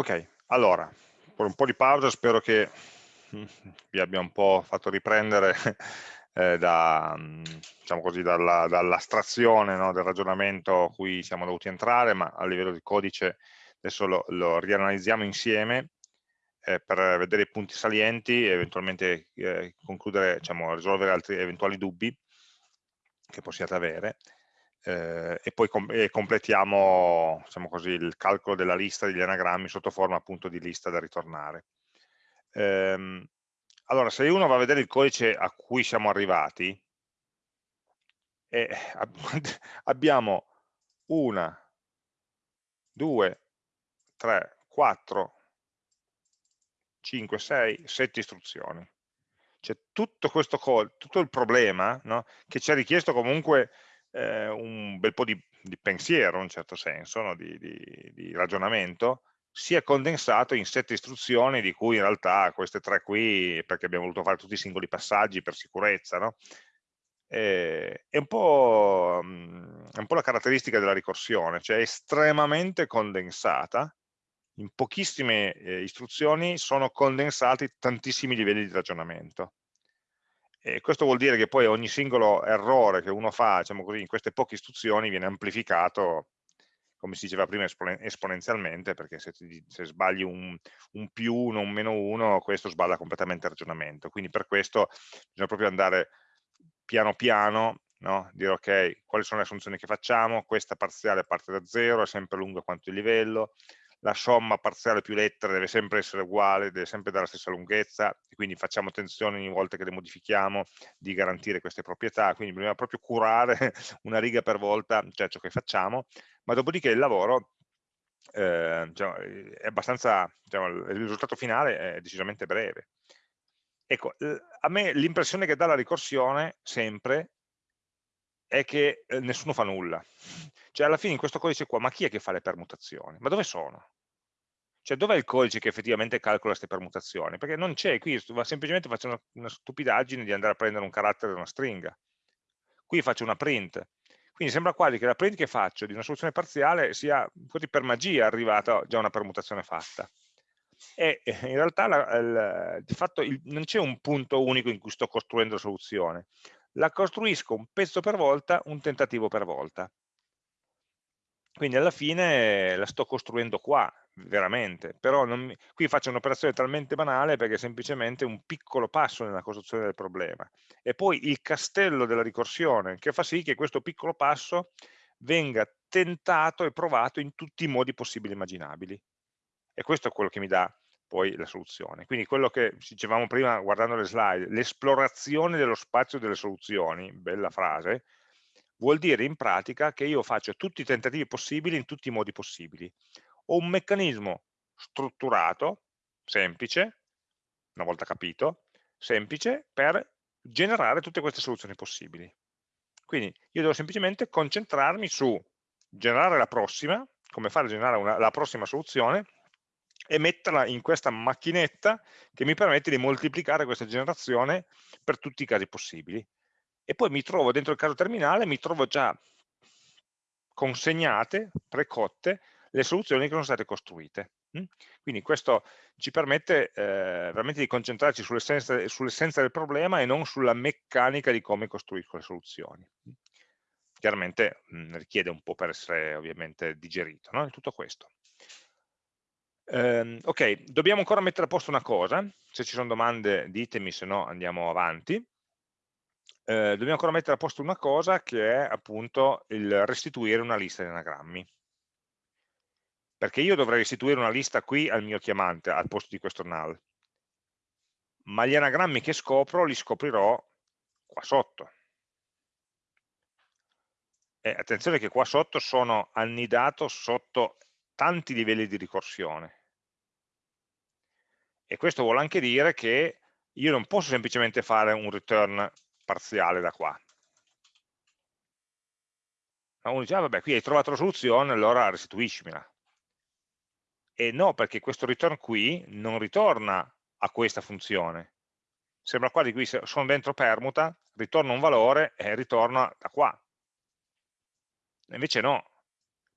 Ok, allora, per un po' di pausa spero che vi abbia un po' fatto riprendere eh, da, mm, diciamo così, dall'astrazione dall no, del ragionamento a cui siamo dovuti entrare, ma a livello di codice adesso lo, lo rianalizziamo insieme eh, per vedere i punti salienti e eventualmente eh, concludere, diciamo, risolvere altri eventuali dubbi che possiate avere eh, e poi com e completiamo diciamo così, il calcolo della lista degli anagrammi sotto forma appunto di lista da ritornare. Ehm, allora, se uno va a vedere il codice a cui siamo arrivati, eh, abbiamo una, due, tre, quattro, cinque, sei, sette istruzioni. Cioè tutto questo tutto il problema no, che ci ha richiesto comunque eh, un bel po' di, di, pensiero, in un certo senso, no? di, di, di, ragionamento, si è condensato in sette istruzioni, di cui in realtà queste tre qui, perché abbiamo voluto fare tutti i singoli passaggi per sicurezza, no? eh, è, un mm, è, un po', la caratteristica della ricorsione, cioè estremamente condensata, in pochissime eh, istruzioni sono condensati tantissimi livelli di ragionamento. E questo vuol dire che poi ogni singolo errore che uno fa diciamo così, in queste poche istruzioni viene amplificato, come si diceva prima, esponenzialmente, perché se, ti, se sbagli un, un, più uno, un meno uno, questo sballa completamente il ragionamento. Quindi per questo bisogna proprio andare piano piano, no? dire ok, quali sono le assunzioni che facciamo, questa parziale parte da zero, è sempre lunga quanto il livello, la somma parziale più lettere deve sempre essere uguale, deve sempre dare la stessa lunghezza, quindi facciamo attenzione ogni volta che le modifichiamo di garantire queste proprietà, quindi bisogna proprio curare una riga per volta, cioè ciò che facciamo, ma dopodiché il lavoro eh, diciamo, è abbastanza, diciamo, il risultato finale è decisamente breve. Ecco, a me l'impressione che dà la ricorsione sempre è che eh, nessuno fa nulla. Cioè alla fine in questo codice qua, ma chi è che fa le permutazioni? Ma dove sono? Cioè dov'è il codice che effettivamente calcola queste permutazioni? Perché non c'è, qui semplicemente faccio una, una, stupidaggine di andare a prendere un carattere da una stringa. Qui faccio una print. Quindi sembra quasi che la print che faccio di una soluzione parziale sia così per magia arrivata già una permutazione fatta. E in realtà la, il, di fatto il, non c'è un punto unico in cui sto costruendo la soluzione la costruisco un pezzo per volta, un tentativo per volta. Quindi alla fine la sto costruendo qua, veramente, però mi... qui faccio un'operazione talmente banale perché è semplicemente un piccolo passo nella costruzione del problema. E poi il castello della ricorsione che fa sì che questo piccolo passo venga tentato e provato in tutti i modi possibili e immaginabili. E questo è quello che mi dà poi la soluzione. Quindi quello che dicevamo prima guardando le slide, l'esplorazione dello spazio delle soluzioni, bella frase, vuol dire in pratica che io faccio tutti i tentativi possibili in tutti i modi possibili. Ho un meccanismo strutturato, semplice, una volta capito, semplice per generare tutte queste soluzioni possibili. Quindi io devo semplicemente concentrarmi su generare la prossima, come fare a generare una, la prossima soluzione, e metterla in questa macchinetta che mi permette di moltiplicare questa generazione per tutti i casi possibili. E poi mi trovo dentro il caso terminale, mi trovo già consegnate, precotte, le soluzioni che sono state costruite. Mm? Quindi questo ci permette eh, veramente di concentrarci sull'essenza sull del problema e non sulla meccanica di come costruisco le soluzioni. Chiaramente mh, mm, richiede un po' per essere ovviamente digerito, no? tutto questo. Eh, ok, dobbiamo ancora mettere a posto una cosa, se ci sono domande ditemi, se no andiamo avanti. Eh, dobbiamo ancora mettere a posto una cosa che è appunto il restituire una lista di anagrammi. Perché io dovrei restituire una lista qui al mio chiamante, al posto di questo null. Ma gli anagrammi che scopro li scoprirò qua sotto. E attenzione che qua sotto sono annidato sotto tanti livelli di ricorsione e questo vuole anche dire che io non posso semplicemente fare un return parziale da qua. Ma uno dice, ah, vabbè, qui hai trovato la soluzione, allora restituiscimela. E no, perché questo return qui non ritorna a questa funzione. Sembra quasi qui, sono dentro permuta, ritorna un valore e ritorna da qua. Invece no,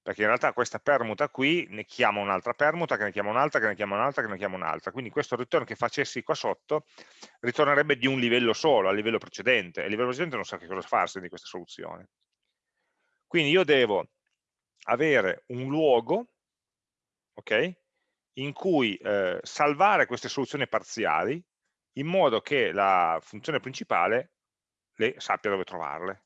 perché in realtà questa permuta qui ne chiama un'altra permuta, che ne chiama un'altra, che ne chiama un'altra, che ne chiama un'altra, quindi questo return che facessi qua sotto ritornerebbe di un livello solo, al livello precedente, e il livello precedente non sa che cosa farsi di questa soluzione. Quindi io devo avere un luogo okay, in cui eh, salvare queste soluzioni parziali in modo che la funzione principale le sappia dove trovarle.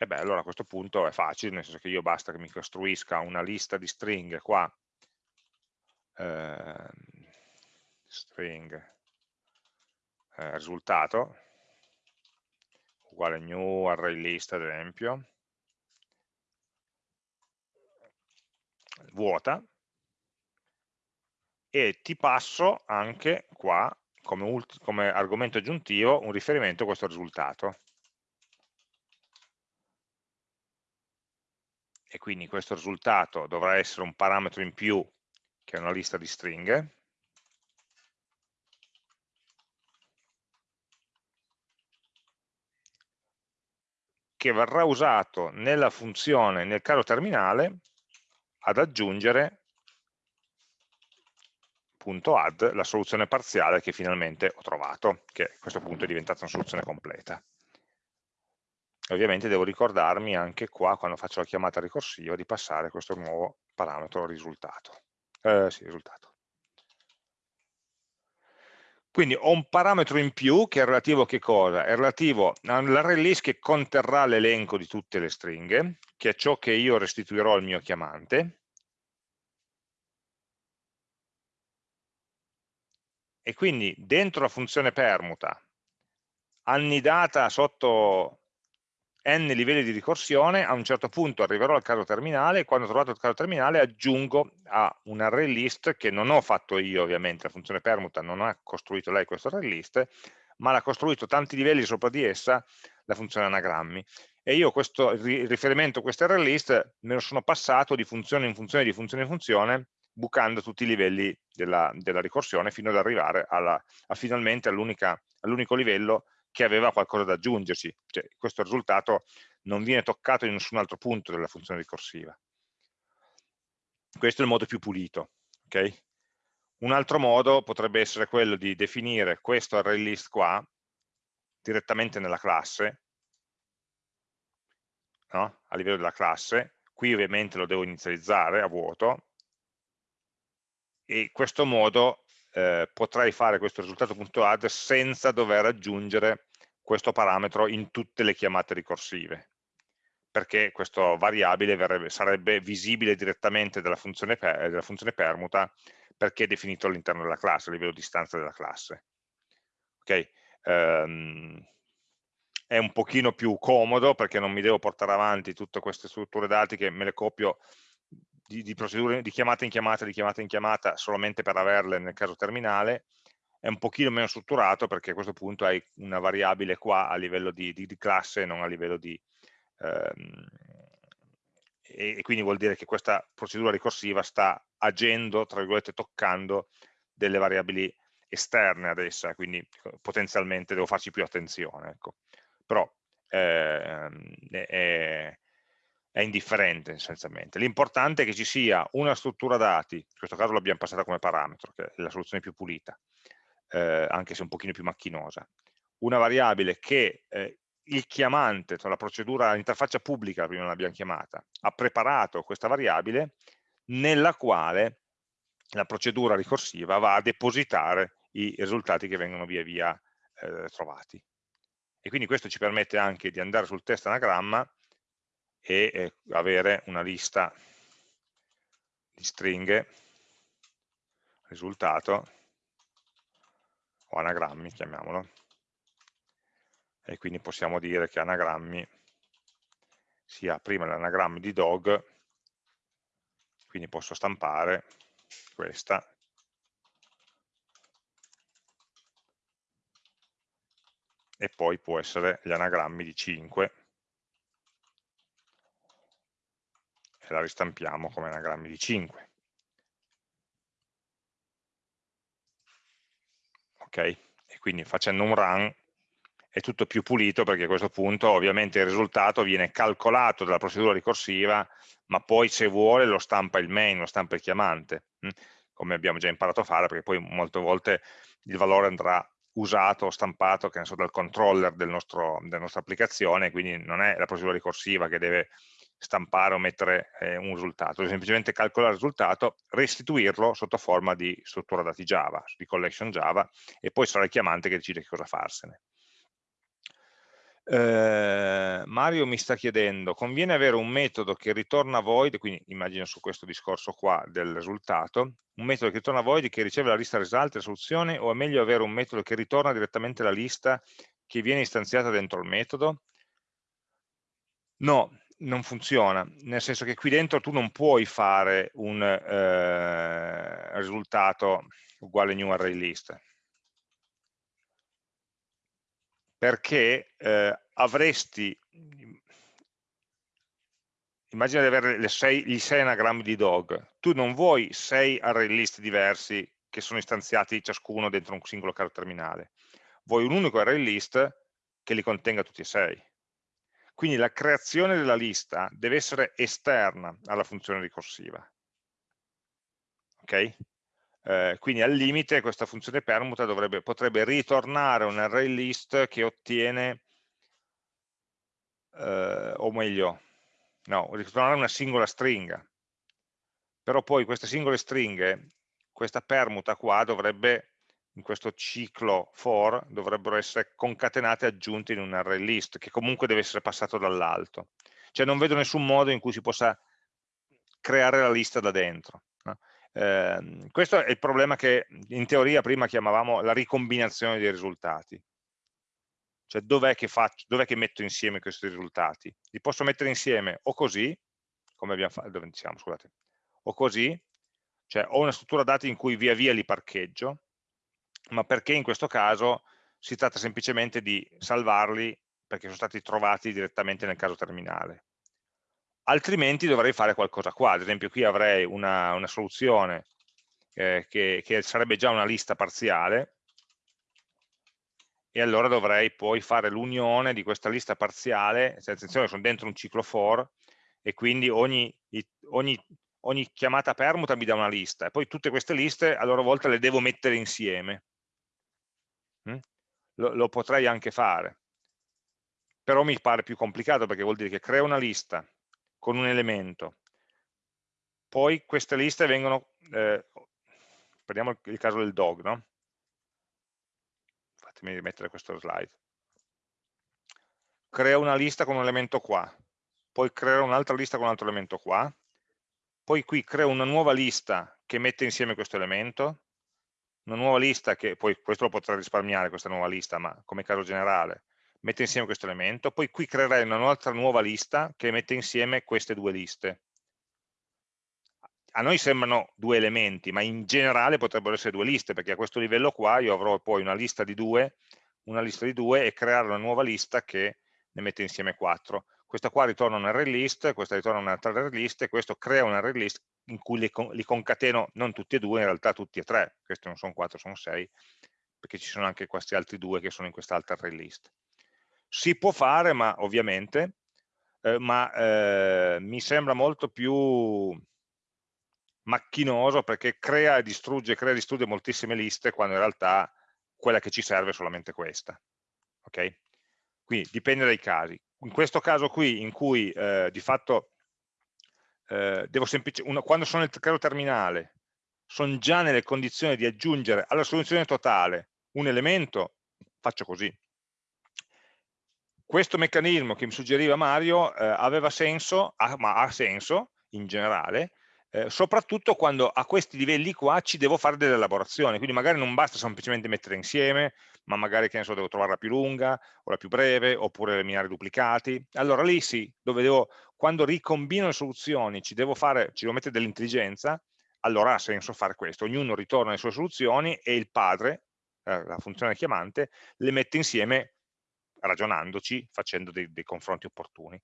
E beh, allora a questo punto è facile, nel senso che io basta che mi costruisca una lista di stringhe qua, eh, string eh, risultato, uguale new array list ad esempio, vuota, e ti passo anche qua come, come argomento aggiuntivo un riferimento a questo risultato. E quindi questo risultato dovrà essere un parametro in più che è una lista di stringhe. Che verrà usato nella funzione, nel caso terminale, ad aggiungere punto add la soluzione parziale che finalmente ho trovato, che a questo punto è diventata una soluzione completa ovviamente devo ricordarmi anche qua, quando faccio la chiamata ricorsiva, di passare questo nuovo parametro risultato. Eh, sì, risultato. Quindi ho un parametro in più che è relativo a che cosa? È relativo all'array list che conterrà l'elenco di tutte le stringhe, che è ciò che io restituirò al mio chiamante. E quindi dentro la funzione permuta, annidata sotto n livelli di ricorsione, a un certo punto arriverò al caso terminale e quando ho trovato il caso terminale aggiungo a un array list che non ho fatto io ovviamente, la funzione permuta non ha costruito lei questo array list, ma l'ha costruito tanti livelli sopra di essa la funzione anagrammi. E io questo riferimento a questo array list me lo sono passato di funzione in funzione, di funzione in funzione, bucando tutti i livelli della, della ricorsione fino ad arrivare alla, a finalmente all'unico livello che aveva qualcosa da aggiungerci, cioè, questo risultato non viene toccato in nessun altro punto della funzione ricorsiva. Questo è il modo più pulito. Okay? Un altro modo potrebbe essere quello di definire questo array list qua direttamente nella classe, no? a livello della classe, qui ovviamente lo devo inizializzare a vuoto, e in questo modo eh, potrei fare questo risultato.add senza dover aggiungere questo parametro in tutte le chiamate ricorsive, perché questa variabile verrebbe, sarebbe visibile direttamente dalla funzione, per, della funzione permuta perché è definito all'interno della classe, a livello di istanza della classe. Okay. Um, è un pochino più comodo perché non mi devo portare avanti tutte queste strutture dati che me le copio di, di, procedure di chiamata in chiamata, di chiamata in chiamata solamente per averle nel caso terminale è un pochino meno strutturato perché a questo punto hai una variabile qua a livello di, di, di classe non a livello di... Ehm, e, e, quindi vuol dire che questa procedura ricorsiva sta agendo, tra virgolette, toccando delle variabili esterne ad essa, quindi potenzialmente devo farci più attenzione. Ecco. Però ehm, è, è indifferente essenzialmente. L'importante è che ci sia una struttura dati, in questo caso l'abbiamo passata come parametro, che è la soluzione più pulita, eh, anche se un pochino più macchinosa, una variabile che eh, il chiamante, tra la procedura, l'interfaccia pubblica, prima l'abbiamo chiamata, ha preparato questa variabile nella quale la procedura ricorsiva va a depositare i risultati che vengono via via eh, trovati. E quindi questo ci permette anche di andare sul test anagramma e eh, avere una lista di stringhe risultato o anagrammi, chiamiamolo, e quindi possiamo dire che anagrammi sia prima l'anagramma di dog, quindi posso stampare questa, e poi può essere gli anagrammi di 5, e la ristampiamo come anagrammi di 5. ok? E quindi facendo un run è tutto più pulito perché a questo punto ovviamente il risultato viene calcolato dalla procedura ricorsiva, ma poi se vuole lo stampa il main, lo stampa il chiamante, hm? come abbiamo già imparato a fare, perché poi molte volte il valore andrà usato o stampato che ne so, dal controller del nostro, della nostra applicazione, quindi non è la procedura ricorsiva che deve stampare o mettere eh, un risultato, semplicemente calcolare il risultato, restituirlo sotto forma di struttura dati Java, di collection Java, e poi sarà il chiamante che decide che cosa farsene. Eh, Mario mi sta chiedendo, conviene avere un metodo che ritorna void, quindi immagino su questo discorso qua del risultato, un metodo che ritorna void che riceve la lista result e soluzione o è meglio avere un metodo che ritorna direttamente la lista che viene istanziata dentro il metodo? No, non funziona, nel senso che qui dentro tu non puoi fare un eh, risultato uguale new array list, perché eh, avresti, immagina di avere sei, gli 6 anagrammi di dog, tu non vuoi 6 array list diversi che sono istanziati ciascuno dentro un singolo caro terminale, vuoi un unico array list che li contenga tutti e 6. Quindi la creazione della lista deve essere esterna alla funzione ricorsiva. Ok? Eh, quindi al limite questa funzione permuta dovrebbe, potrebbe ritornare un array list che ottiene, eh, o meglio, no, ritornare una singola stringa. Però poi queste singole stringhe, questa permuta qua dovrebbe, in questo ciclo for, dovrebbero essere concatenate e aggiunte in un array list, che comunque deve essere passato dall'alto. Cioè non vedo nessun modo in cui si possa creare la lista da dentro. Eh, questo è il problema che in teoria prima chiamavamo la ricombinazione dei risultati. Cioè dov'è che, dov che, metto insieme questi risultati? Li posso mettere insieme o così, come abbiamo fatto, dove siamo, scusate, o così, cioè ho una struttura dati in cui via via li parcheggio, ma perché in questo caso si tratta semplicemente di salvarli perché sono stati trovati direttamente nel caso terminale. Altrimenti dovrei fare qualcosa qua, ad esempio qui avrei una, una soluzione eh, che, che, sarebbe già una lista parziale. E allora dovrei poi fare l'unione di questa lista parziale, attenzione sono dentro un ciclo for e quindi ogni, ogni, ogni chiamata permuta mi dà una lista e poi tutte queste liste a loro volta le devo mettere insieme. Mm? Lo, lo potrei anche fare, però mi pare più complicato perché vuol dire che creo una lista, con un elemento. Poi queste liste vengono, eh, prendiamo il caso del dog, no? fatemi rimettere questo slide. Creo una lista con un elemento qua, poi creo un'altra lista con un altro elemento qua, poi qui creo una nuova lista che mette insieme questo elemento, una nuova lista che, poi questo lo potrei risparmiare, questa nuova lista, ma come caso generale, mette insieme questo elemento, poi qui creerai un'altra nuova lista che mette insieme queste due liste. A noi sembrano due elementi, ma in generale potrebbero essere due liste, perché a questo livello qua io avrò poi una lista di due, una lista di due e creare una nuova lista che ne mette insieme quattro. Questa qua ritorna un array list, questa ritorna un'altra array list e questo crea un array list in cui li, li concateno non tutti e due, in realtà tutti e tre, questi non sono quattro, sono sei, perché ci sono anche questi altri due che sono in quest'altra array list. Si può fare, ma ovviamente, eh, ma eh, mi sembra molto più macchinoso perché crea e distrugge, crea e distrugge moltissime liste quando in realtà quella che ci serve è solamente questa. Ok? Quindi dipende dai casi. In questo caso qui, in cui eh, di fatto eh, devo semplicemente, quando sono nel caso terminale, sono già nelle condizioni di aggiungere alla soluzione totale un elemento, faccio così. Questo meccanismo che mi suggeriva Mario eh, aveva senso, ha, ma ha senso in generale, eh, soprattutto quando a questi livelli qua ci devo fare delle elaborazioni, quindi magari non basta semplicemente mettere insieme, ma magari che ne so, devo trovare la più lunga o la più breve, oppure eliminare duplicati. Allora lì sì, dove devo, quando ricombino le soluzioni ci devo, fare, ci devo mettere dell'intelligenza, allora ha senso fare questo. Ognuno ritorna le sue soluzioni e il padre, eh, la funzione chiamante, le mette insieme ragionandoci, facendo dei, dei confronti opportuni.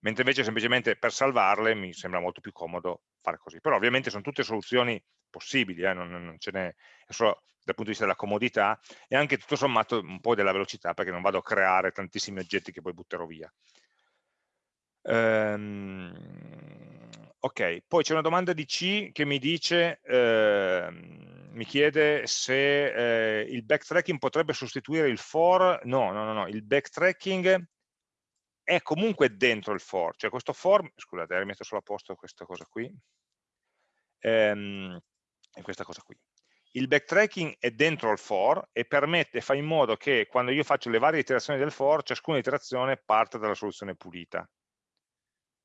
Mentre invece semplicemente per salvarle mi sembra molto più comodo fare così. Però ovviamente sono tutte soluzioni possibili, eh, non, non ce n'è, solo dal punto di vista della comodità e anche tutto sommato un po' della velocità perché non vado a creare tantissimi oggetti che poi butterò via. Ehm, ok, poi c'è una domanda di C che mi dice, eh, mi chiede se eh, il backtracking potrebbe sostituire il for, no, no, no, no, il backtracking è comunque dentro il for, cioè questo for, scusate, rimetto solo a posto questa cosa qui, ehm, questa cosa qui. Il backtracking è dentro il for e permette, fa in modo che quando io faccio le varie iterazioni del for, ciascuna iterazione parte dalla soluzione pulita.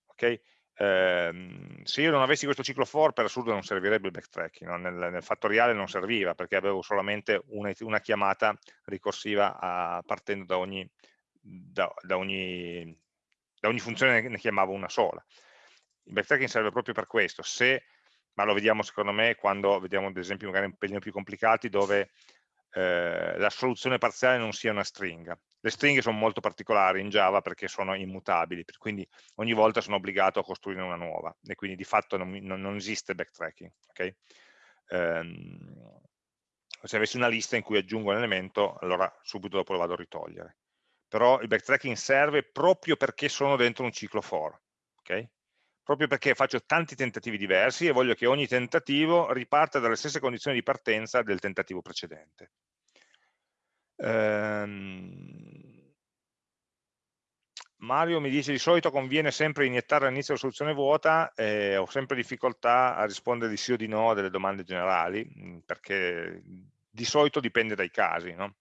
Okay? Eh, se io non avessi questo ciclo for, per assurdo non servirebbe il backtracking, no? nel, nel, fattoriale non serviva perché avevo solamente una, una chiamata ricorsiva a, partendo da ogni, da, da, ogni, da ogni funzione ne chiamavo una sola. Il backtracking serve proprio per questo, se, ma lo vediamo secondo me quando vediamo ad esempio magari un pelino più complicati dove eh, la soluzione parziale non sia una stringa. Le stringhe sono molto particolari in Java perché sono immutabili, quindi ogni volta sono obbligato a costruire una nuova e quindi di fatto non, non, non esiste backtracking. Okay? Um, se avessi una lista in cui aggiungo un elemento, allora subito dopo lo vado a ritogliere. Però il backtracking serve proprio perché sono dentro un ciclo for. Okay? Proprio perché faccio tanti tentativi diversi e voglio che ogni tentativo riparta dalle stesse condizioni di partenza del tentativo precedente. Ehm... Mario mi dice di solito conviene sempre iniettare all'inizio la soluzione vuota, eh, ho sempre difficoltà a rispondere di sì o di no delle domande generali, mm, perché di solito dipende dai casi. No?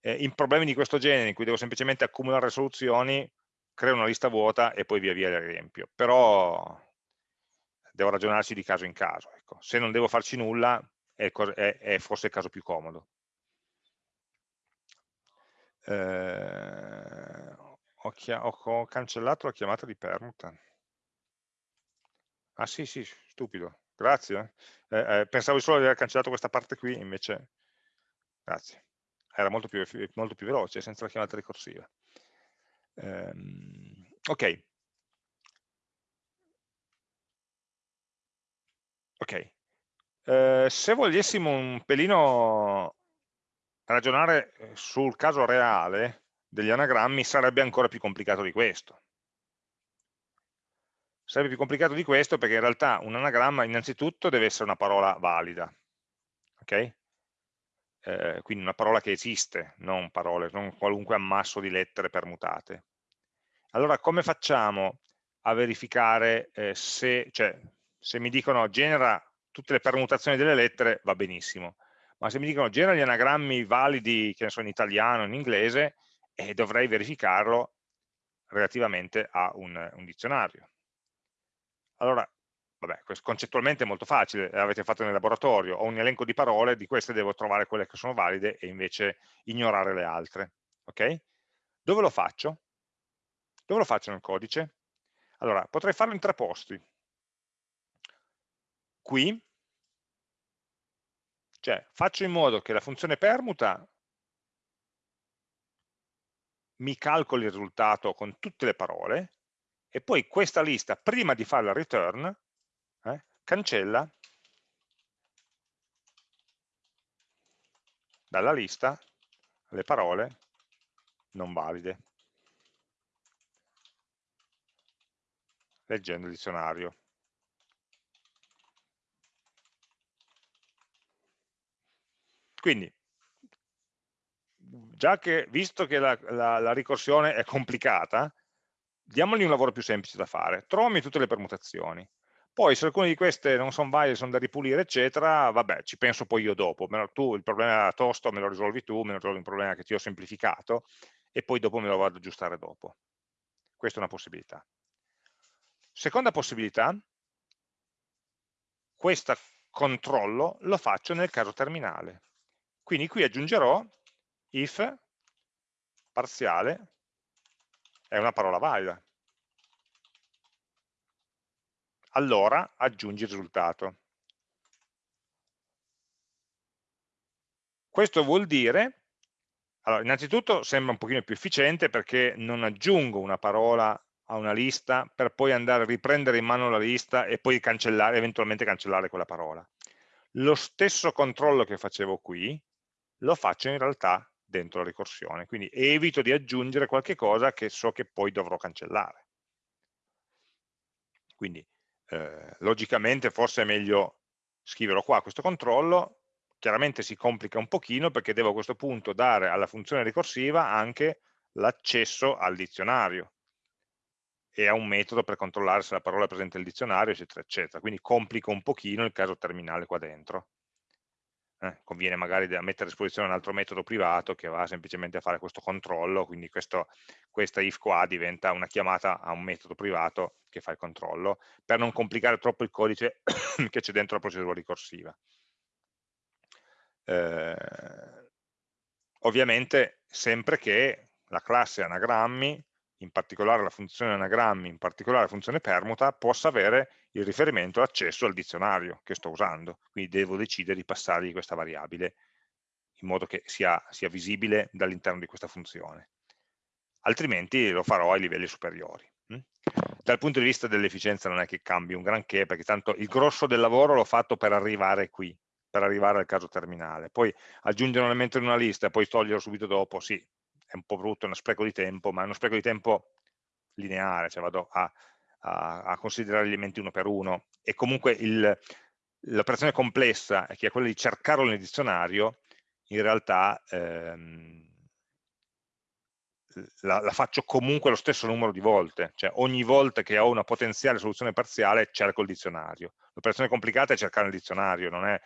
Eh, in problemi di questo genere, in cui devo semplicemente accumulare soluzioni, creo una lista vuota e poi via via le riempio, però devo ragionarci di caso in caso. Ecco. Se non devo farci nulla è, è, è forse il caso più comodo. Eh, ho, ho, cancellato la chiamata di permuta. Ah sì, sì, stupido. Grazie. Eh, eh, pensavo solo di aver cancellato questa parte qui, invece... Grazie. Era molto più, molto più veloce, senza la chiamata ricorsiva. Um, ok. Ok. Uh, se volessimo un pelino ragionare eh, sul caso reale degli anagrammi sarebbe ancora più complicato di questo. Sarebbe più complicato di questo perché in realtà un anagramma innanzitutto deve essere una parola valida, ok? Eh, quindi una parola che esiste, non parole, non qualunque ammasso di lettere permutate. Allora come facciamo a verificare eh, se, cioè, se mi dicono genera tutte le permutazioni delle lettere va benissimo, ma se mi dicono genera gli anagrammi validi, che ne so, in italiano, in inglese, eh, dovrei verificarlo relativamente a un, un dizionario. Allora, vabbè, concettualmente è molto facile, l'avete fatto nel laboratorio, ho un elenco di parole, di queste devo trovare quelle che sono valide e invece ignorare le altre. Ok? Dove lo faccio? Dove lo faccio nel codice? Allora, potrei farlo in tre posti. Qui, cioè faccio in modo che la funzione permuta mi calcoli il risultato con tutte le parole e poi questa lista, prima di fare la return, cancella dalla lista le parole non valide, leggendo il dizionario. Quindi, già che, visto che la, la, la ricorsione è complicata, diamogli un lavoro più semplice da fare. Trovami tutte le permutazioni. Poi se alcune di queste non sono valide, sono da ripulire, eccetera, vabbè, ci penso poi io dopo. Tu il problema era tosto, me lo risolvi tu, me lo risolvi un problema che ti ho semplificato e poi dopo me lo vado ad aggiustare dopo. Questa è una possibilità. Seconda possibilità, questo controllo lo faccio nel caso terminale. Quindi qui aggiungerò if parziale è una parola valida allora aggiungi il risultato. Questo vuol dire, allora, innanzitutto sembra un pochino più efficiente perché non aggiungo una parola a una lista per poi andare a riprendere in mano la lista e poi cancellare, eventualmente cancellare quella parola. lo stesso controllo che facevo qui lo faccio in realtà dentro la ricorsione, quindi evito di aggiungere qualche cosa che so che poi dovrò cancellare. Quindi eh, logicamente forse è meglio scriverlo qua questo controllo, chiaramente si complica un pochino perché devo a questo punto dare alla funzione ricorsiva anche l'accesso al dizionario e a un metodo per controllare se la parola è presente nel dizionario, eccetera, eccetera. Quindi complico un pochino il caso terminale qua dentro. Eh, conviene magari mettere a disposizione un altro metodo privato che va semplicemente a fare questo controllo, quindi questo, questa if qua diventa una chiamata a un metodo privato che fa il controllo, per non complicare troppo il codice che c'è dentro la procedura ricorsiva. Eh, ovviamente sempre che la classe anagrammi in particolare la funzione anagrammi, in particolare la funzione permuta, possa avere il riferimento l'accesso al dizionario che sto usando, quindi devo decidere di passargli questa variabile in modo che sia, sia visibile dall'interno di questa funzione. Altrimenti lo farò ai livelli superiori. Hm? Dal punto di vista dell'efficienza non è che cambi un granché, perché tanto il grosso del lavoro l'ho fatto per arrivare qui, per arrivare al caso terminale. Poi aggiungere un elemento in una lista e poi toglierlo subito dopo, sì, è un po' brutto, è uno spreco di tempo, ma è uno spreco di tempo lineare, cioè vado a, a, a considerare gli elementi uno per uno e comunque l'operazione complessa, che è quella di cercarlo nel dizionario, in realtà ehm, la, la, faccio comunque lo stesso numero di volte, cioè ogni volta che ho una potenziale soluzione parziale cerco il dizionario. L'operazione complicata è cercare il dizionario, non è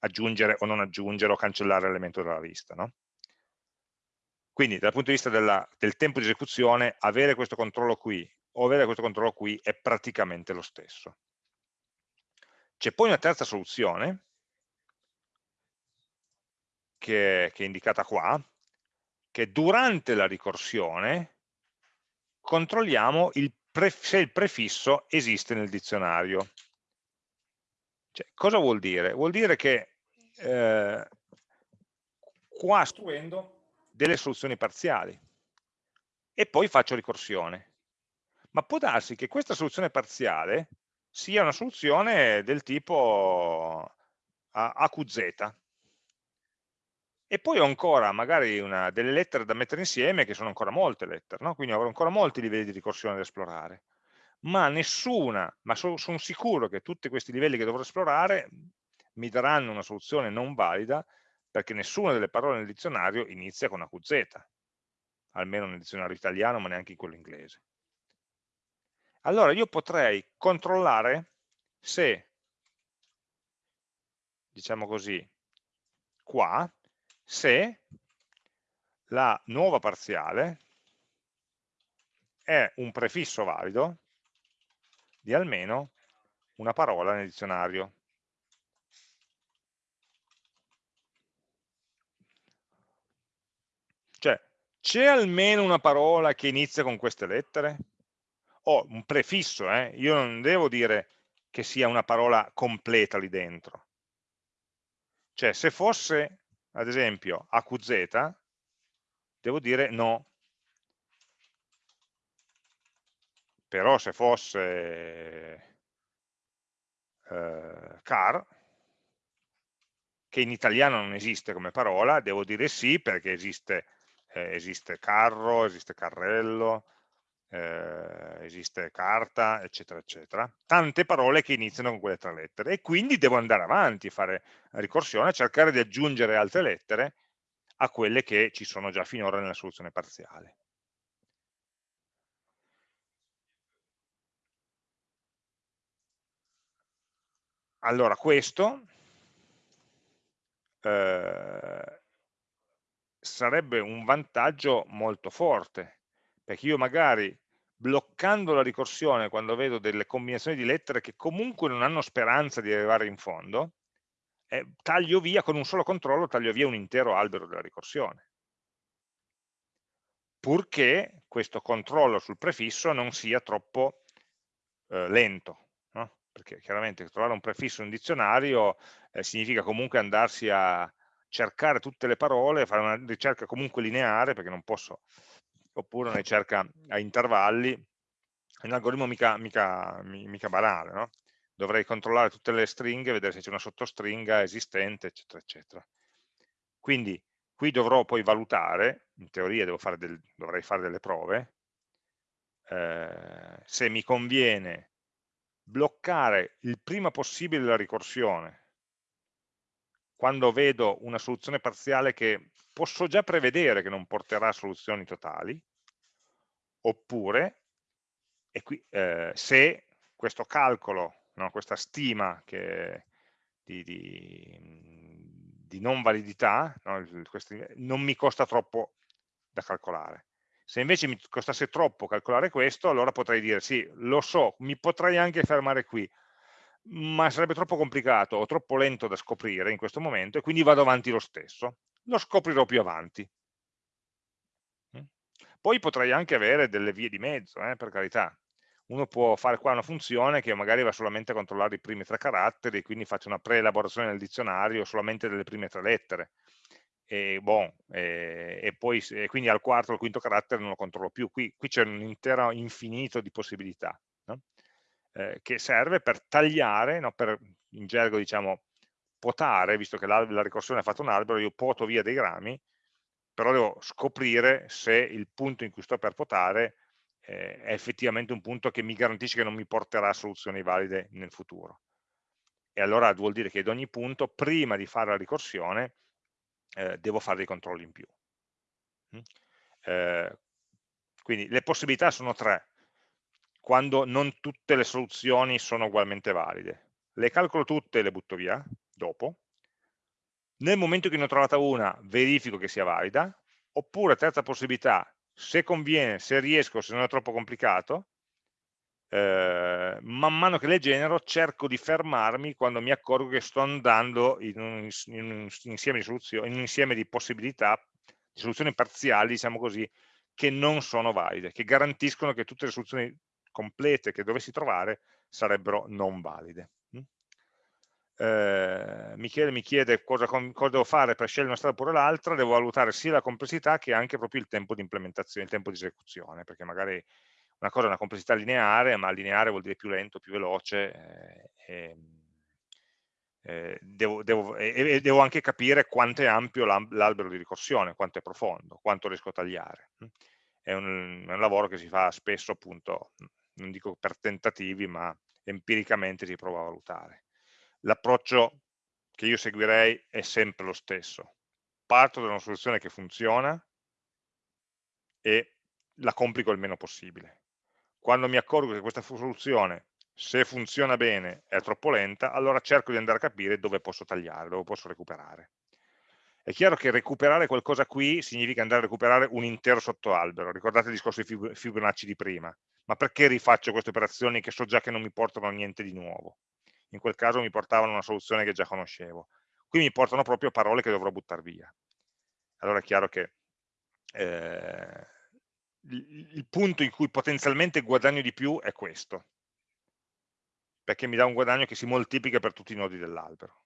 aggiungere o non aggiungere o cancellare l'elemento della lista. No? Quindi dal punto di vista della, del tempo di esecuzione, avere questo controllo qui o avere questo controllo qui è praticamente lo stesso. C'è poi una terza soluzione, che, che è indicata qua, che durante la ricorsione controlliamo il se il prefisso esiste nel dizionario. Cioè, cosa vuol dire? Vuol dire che eh, qua istruendo delle soluzioni parziali e poi faccio ricorsione. Ma può darsi che questa soluzione parziale sia una soluzione del tipo AQZ e poi ho ancora magari una, delle lettere da mettere insieme che sono ancora molte lettere, no? quindi avrò ancora molti livelli di ricorsione da esplorare ma nessuna, ma sono son sicuro che tutti questi livelli che dovrò esplorare mi daranno una soluzione non valida perché nessuna delle parole nel dizionario inizia con AQZ, almeno nel dizionario italiano, ma neanche in quello inglese. Allora io potrei controllare se, diciamo così, qua, se la nuova parziale è un prefisso valido di almeno una parola nel dizionario. Cioè, c'è almeno una parola che inizia con queste lettere? O un prefisso, eh? io non devo dire che sia una parola completa lì dentro. Cioè, se fosse, ad esempio, AQZ, devo dire no. Però se fosse eh, car, che in italiano non esiste come parola, devo dire sì perché esiste eh, esiste carro, esiste carrello, eh, esiste carta, eccetera, eccetera. Tante parole che iniziano con quelle tre lettere e quindi devo andare avanti, fare ricorsione, cercare di aggiungere altre lettere a quelle che ci sono già finora nella soluzione parziale. Allora, questo eh, sarebbe un vantaggio molto forte, perché io magari bloccando la ricorsione quando vedo delle combinazioni di lettere che comunque non hanno speranza di arrivare in fondo, eh, taglio via, con un solo controllo, taglio via un intero albero della ricorsione. Purché questo controllo sul prefisso non sia troppo eh, lento, no? perché chiaramente trovare un prefisso in un dizionario eh, significa comunque andarsi a, cercare tutte le parole, fare una ricerca comunque lineare, perché non posso, oppure una ricerca a intervalli, è un algoritmo mica, mica, mica banale, no? dovrei controllare tutte le stringhe, vedere se c'è una sottostringa esistente, eccetera, eccetera. Quindi qui dovrò poi valutare, in teoria fare del, dovrei fare delle prove, eh, se mi conviene bloccare il prima possibile la ricorsione quando vedo una soluzione parziale che posso già prevedere che non porterà a soluzioni totali, oppure qui, eh, se questo calcolo, no, questa stima che, di, di, di, non validità no, non mi costa troppo da calcolare. Se invece mi costasse troppo calcolare questo, allora potrei dire sì, lo so, mi potrei anche fermare qui, ma sarebbe troppo complicato o troppo lento da scoprire in questo momento e quindi vado avanti lo stesso. Lo scoprirò più avanti. Mm? Poi potrei anche avere delle vie di mezzo, eh, per carità. Uno può fare qua una funzione che magari va solamente a controllare i primi tre caratteri, e quindi faccio una preelaborazione del dizionario solamente delle prime tre lettere. E, bon, e, e poi e quindi al quarto o al quinto carattere non lo controllo più. Qui, qui c'è un intero infinito di possibilità. No? Eh, che serve per tagliare, no, per, in gergo diciamo potare, visto che la, la ricorsione ha fatto un albero, io poto via dei rami, però devo scoprire se il punto in cui sto per potare eh, è effettivamente un punto che mi garantisce che non mi porterà a soluzioni valide nel futuro. E allora vuol dire che ad ogni punto, prima di fare la ricorsione, eh, devo fare dei controlli in più. Mm? Eh, quindi le possibilità sono tre quando non tutte le soluzioni sono ugualmente valide. Le calcolo tutte e le butto via dopo. Nel momento che ne ho trovata una, verifico che sia valida, oppure terza possibilità, se conviene, se riesco, se non è troppo complicato, eh, man mano che le genero cerco di fermarmi quando mi accorgo che sto andando in un, in un insieme di in un insieme di possibilità, di soluzioni parziali, diciamo così, che non sono valide, che garantiscono che tutte le soluzioni complete che dovessi trovare sarebbero non valide. Mm? Eh, Michele mi chiede cosa, cosa, devo fare per scegliere una strada oppure l'altra, devo valutare sia la complessità che anche proprio il tempo di implementazione, il tempo di esecuzione, perché magari una cosa è una complessità lineare, ma lineare vuol dire più lento, più veloce, eh, eh, devo, devo, e, devo, anche capire quanto è ampio l'albero di ricorsione, quanto è profondo, quanto riesco a tagliare. Mm? È un, è un lavoro che si fa spesso appunto non dico per tentativi, ma empiricamente si prova a valutare. L'approccio che io seguirei è sempre lo stesso. Parto da una soluzione che funziona e la complico il meno possibile. Quando mi accorgo che questa soluzione, se funziona bene, è troppo lenta, allora cerco di andare a capire dove posso tagliare, dove posso recuperare. È chiaro che recuperare qualcosa qui significa andare a recuperare un intero sottoalbero. Ricordate il discorso di Fibonacci di prima. Ma perché rifaccio queste operazioni che so già che non mi portano a niente di nuovo? In quel caso mi portavano una soluzione che già conoscevo. Qui mi portano proprio parole che dovrò buttare via. Allora è chiaro che eh, il punto in cui potenzialmente guadagno di più è questo, perché mi dà un guadagno che si moltiplica per tutti i nodi dell'albero.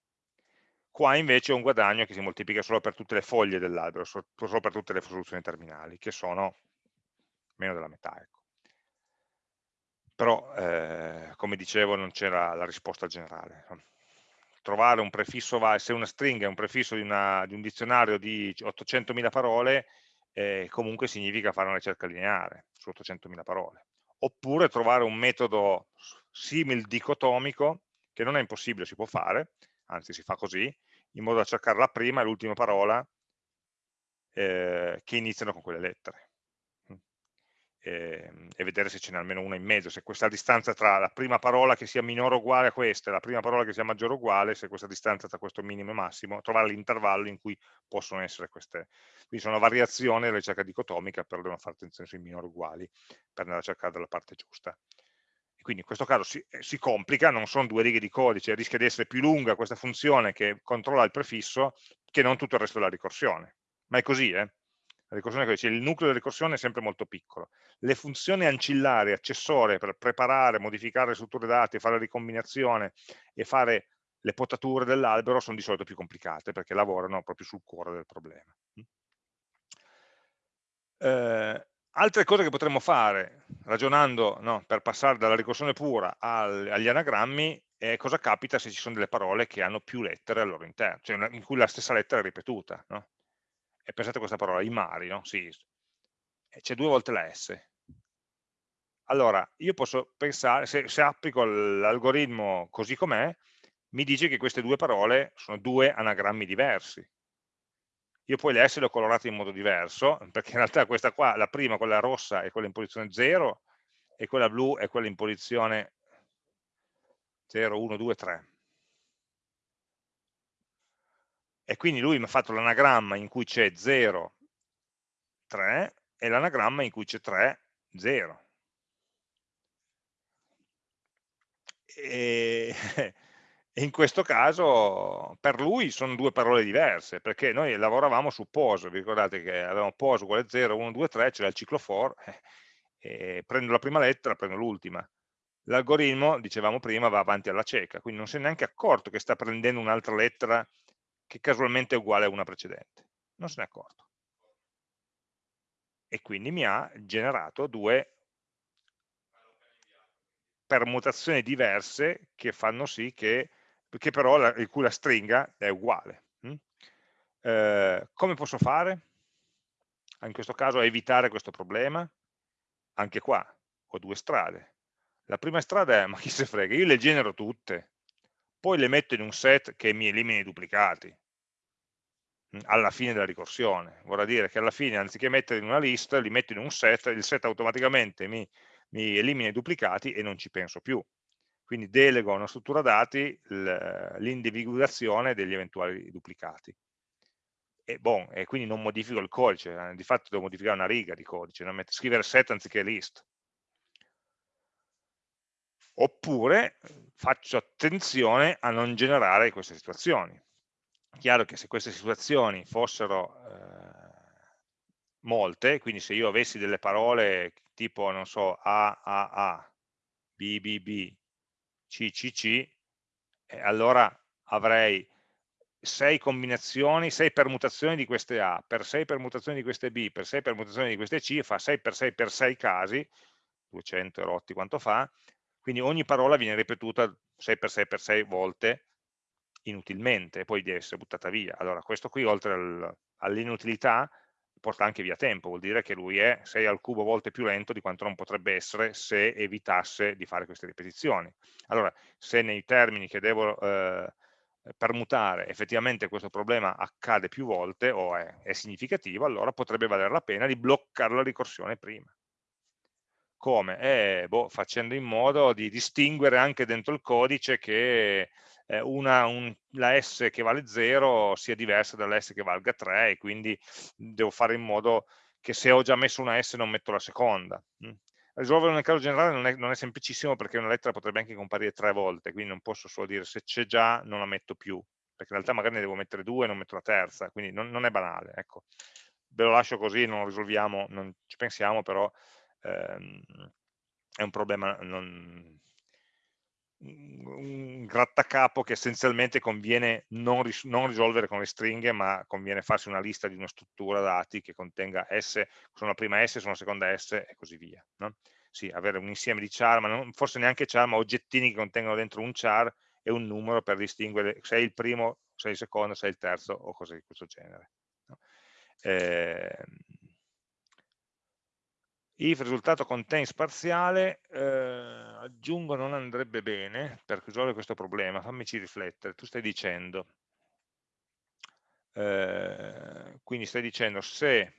Qua invece ho un guadagno che si moltiplica solo per tutte le foglie dell'albero, solo per tutte le soluzioni terminali, che sono meno della metà. Ecco. Però, eh, come dicevo, non c'era la risposta generale. Trovare un prefisso, se una stringa è un prefisso di, una, di un dizionario di 800.000 parole, eh, comunque significa fare una ricerca lineare su 800.000 parole. Oppure trovare un metodo simil dicotomico, che non è impossibile, si può fare, anzi si fa così, in modo da cercare la prima e l'ultima parola eh, che iniziano con quelle lettere e, ehm, e vedere se ce n'è almeno una in mezzo, se questa distanza tra la prima parola che sia minore o uguale a questa e la prima parola che sia maggiore o uguale, se questa distanza tra questo minimo e massimo, trovare l'intervallo in cui possono essere queste. Quindi sono variazioni della ricerca dicotomica, però devono fare attenzione sui minori uguali per andare a cercare dalla parte giusta quindi in questo caso si, eh, si, complica, non sono due righe di codice, rischia di essere più lunga questa funzione che controlla il prefisso che non tutto il resto della ricorsione. Ma è così, eh? La ricorsione è così, il nucleo della ricorsione è sempre molto piccolo. Le funzioni ancillari, accessorie per preparare, modificare le strutture dati, fare la ricombinazione e fare le potature dell'albero sono di solito più complicate perché lavorano proprio sul cuore del problema. Eh, Altre cose che potremmo fare, ragionando no, per passare dalla ricorsione pura al, agli anagrammi, e cosa capita se ci sono delle parole che hanno più lettere al loro interno, cioè in cui la stessa lettera è ripetuta. No? E pensate a questa parola, i mari, no? sì, c'è due volte la S. Allora, io posso pensare, se, se applico l'algoritmo così com'è, mi dice che queste due parole sono due anagrammi diversi. Io poi le S le ho colorate in modo diverso, perché in realtà questa qua, la prima, quella rossa, è quella in posizione 0, e quella blu è quella in posizione 0, 1, 2, 3. E quindi lui mi ha fatto l'anagramma in cui c'è 0, 3 e l'anagramma in cui c'è 3, 0. E, e in questo caso per lui sono due parole diverse, perché noi lavoravamo su pose, vi ricordate che avevamo pose uguale 0, 1, 2, 3, c'era il ciclo for, eh, prendo la prima lettera, prendo l'ultima. L'algoritmo, dicevamo prima, va avanti alla cieca, quindi non si è neanche accorto che sta prendendo un'altra lettera che casualmente è uguale a una precedente. Non se ne è accorto. E quindi mi ha generato due permutazioni diverse che fanno sì che, che però la, in cui la stringa è uguale. Mm? Eh, come posso fare? In questo caso evitare questo problema? Anche qua ho due strade. La prima strada è, ma chi se frega, io le genero tutte, poi le metto in un set che mi elimini i duplicati mm, alla fine della ricorsione. Vorrà dire che alla fine, anziché metterli in una lista, li metto in un set, il set automaticamente mi, mi elimina i duplicati e non ci penso più. Quindi delego a una struttura dati l'individuazione degli eventuali duplicati. E, bon, e, quindi non modifico il codice, eh, di fatto devo modificare una riga di codice, scrivere set anziché list oppure faccio attenzione a non generare queste situazioni. Chiaro che se queste situazioni fossero eh, molte, quindi se io avessi delle parole tipo, non so, A, A, A, B, B, B, C, C, C, eh, allora avrei sei combinazioni, sei permutazioni di queste A, per sei permutazioni di queste B, per sei permutazioni di queste C, fa 6 per 6 per 6 casi, 200 erotti quanto fa, quindi ogni parola viene ripetuta 6x6x6 volte inutilmente, poi deve essere buttata via. Allora questo qui oltre al, all'inutilità porta anche via tempo, vuol dire che lui è 6 al cubo volte più lento di quanto non potrebbe essere se evitasse di fare queste ripetizioni. Allora, se nei termini che devo eh, permutare effettivamente questo problema accade più volte o è, è significativo, allora potrebbe valere la pena di bloccare la ricorsione prima. Come? Eh, boh, facendo in modo di distinguere anche dentro il codice che eh, una, un, la S che vale 0 sia diversa dalla S che valga 3 e quindi devo fare in modo che se ho già messo una S non metto la seconda. Mm. Risolverlo nel caso generale non è, non è, semplicissimo perché una lettera potrebbe anche comparire tre volte, quindi non posso solo dire se c'è già non la metto più, perché in realtà magari ne devo mettere due e non metto la terza, quindi non, non è banale. Ecco. Ve lo lascio così, non lo risolviamo, non ci pensiamo, però ehm, è un problema non, un grattacapo che essenzialmente conviene non, ris non, risolvere con le stringhe, ma conviene farsi una lista di una struttura dati che contenga S, sono la prima S, sono la seconda S e così via. No? Sì, avere un insieme di char, ma non, forse neanche char, ma oggettini che contengono dentro un char e un numero per distinguere se è il primo, se è il secondo, se è il terzo o cose di questo genere. No? Eh, if risultato contains parziale, eh, aggiungo non andrebbe bene per risolvere questo problema, fammici riflettere, tu stai dicendo, eh, quindi stai dicendo se